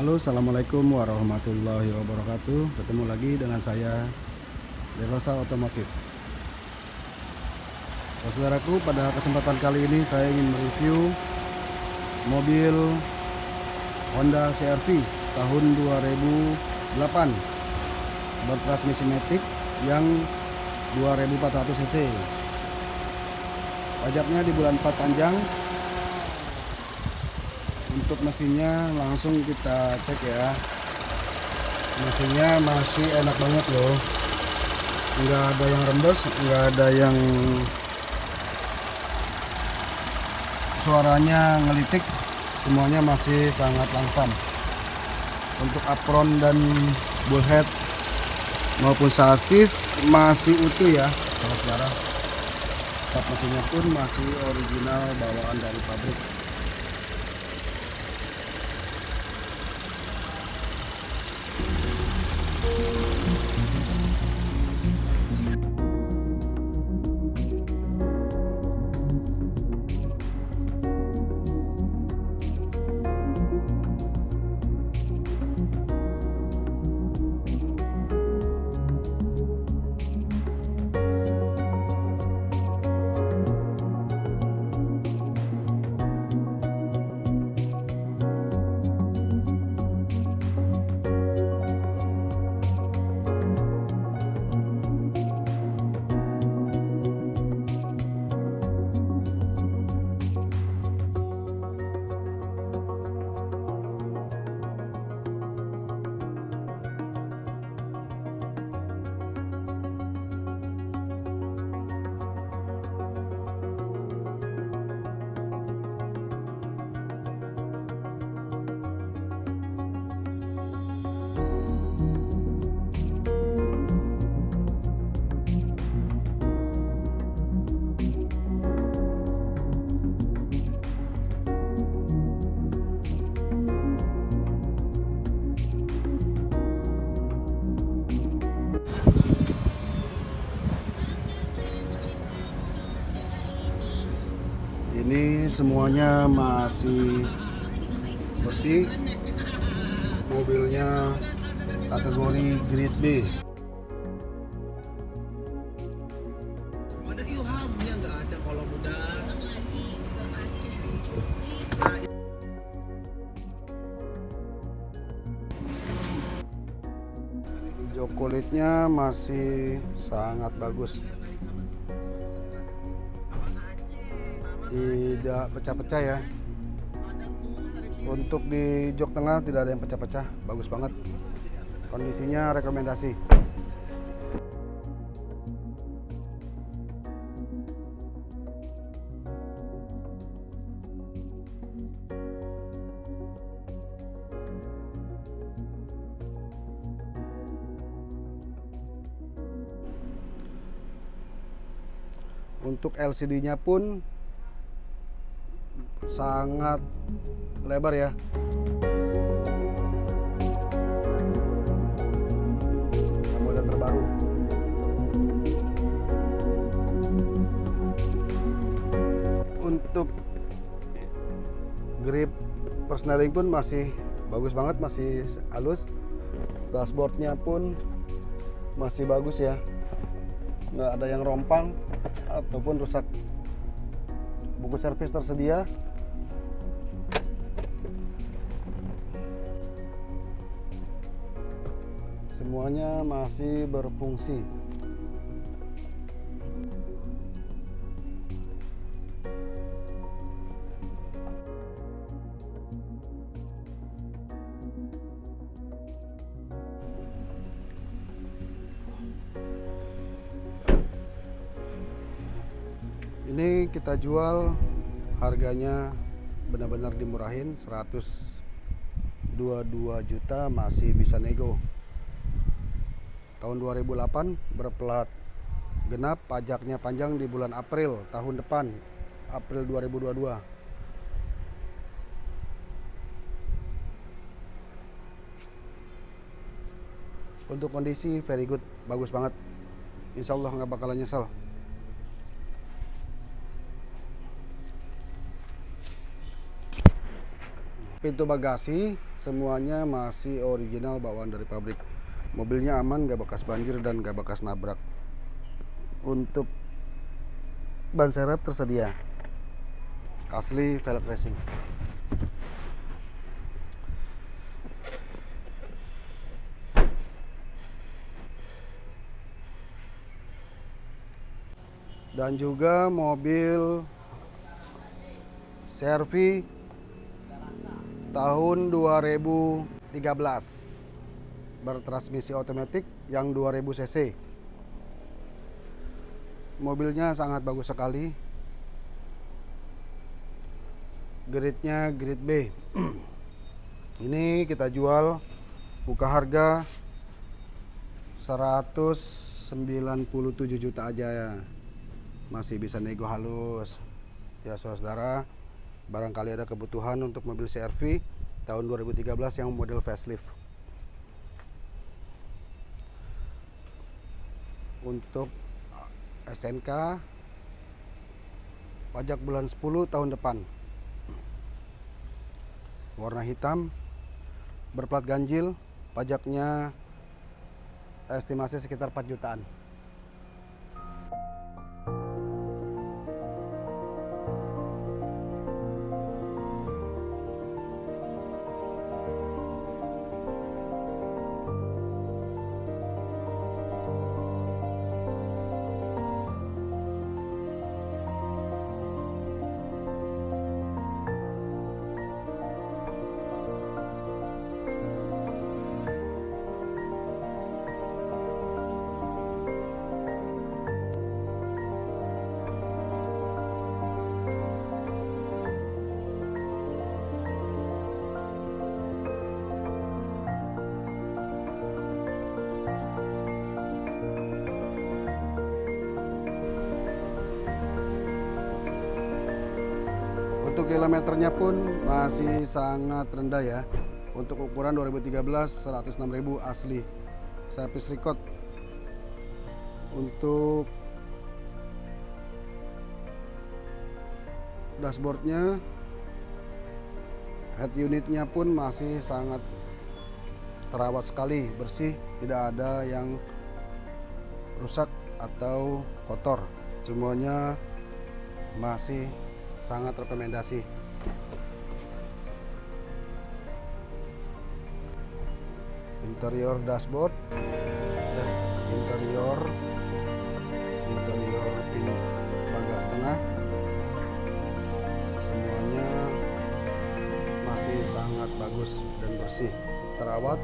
Halo assalamualaikum warahmatullahi wabarakatuh. Ketemu lagi dengan saya Derosa Otomotif. Saudaraku pada kesempatan kali ini saya ingin mereview Mobil Honda CRV tahun 2008 Bertransmisi Matic yang 2400 cc. Pajaknya di bulan 4 panjang untuk mesinnya langsung kita cek ya. Mesinnya masih enak banget loh. Nggak ada yang rembes nggak ada yang suaranya ngelitik. Semuanya masih sangat langsam. Untuk apron dan bullhead maupun sasis masih utuh ya. Saudara mesinnya pun masih original bawaan dari pabrik ini semuanya masih bersih. Mobilnya kategori grade B. Ada ilhamnya nggak ada kalau muda. Hijau kulitnya masih sangat bagus tidak pecah-pecah ya. Untuk di jok tengah tidak ada yang pecah-pecah bagus banget. Kondisinya rekomendasi. Untuk LCD nya pun sangat lebar ya. Model terbaru. Untuk grip persneling pun masih bagus banget masih halus. Dashboardnya pun masih bagus ya. Nggak ada yang rompang ataupun rusak. Buku servis tersedia semuanya masih berfungsi. Ini kita jual harganya benar-benar dimurahin 122 juta masih bisa nego tahun 2008 berplat. Genap pajaknya panjang di bulan April tahun depan April 2022 untuk kondisi very good. Bagus banget. Insya Allah nggak bakalan nyesel. Pintu bagasi semuanya masih original bawaan dari pabrik mobilnya aman gak bekas banjir dan gak bekas nabrak. Untuk ban serep tersedia. Asli velg racing. Dan juga mobil Servi tahun 2013 bertransmisi otomatis yang 2000 cc. Mobilnya sangat bagus sekali. Gridnya grid B. Ini kita jual buka harga 197 juta aja ya. Masih bisa nego halus. Ya saudara barangkali ada kebutuhan untuk mobil CRV tahun 2013 yang model facelift untuk SNK pajak bulan 10 tahun depan. Warna hitam berplat ganjil pajaknya estimasi sekitar 4 jutaan Untuk kilometernya pun masih sangat rendah ya. Untuk ukuran 2013 106.000 asli. Service record. Untuk dashboardnya head unitnya pun masih sangat terawat sekali bersih tidak ada yang rusak atau kotor semuanya masih sangat rekomendasi. Interior dashboard eh, interior interior pin bagasi tengah semuanya masih sangat bagus dan bersih terawat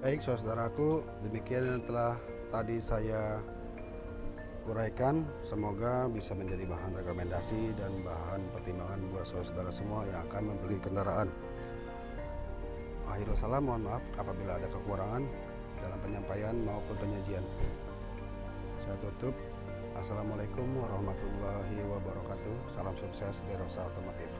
Baik, saudaraku, demikian yang telah tadi saya uraikan. Semoga bisa menjadi bahan rekomendasi dan bahan pertimbangan buat saudara semua yang akan membeli kendaraan. Akhirul salam, mohon maaf apabila ada kekurangan dalam penyampaian maupun penyajian. Saya tutup. Assalamualaikum warahmatullahi wabarakatuh. Salam sukses di Rosa Otomotif.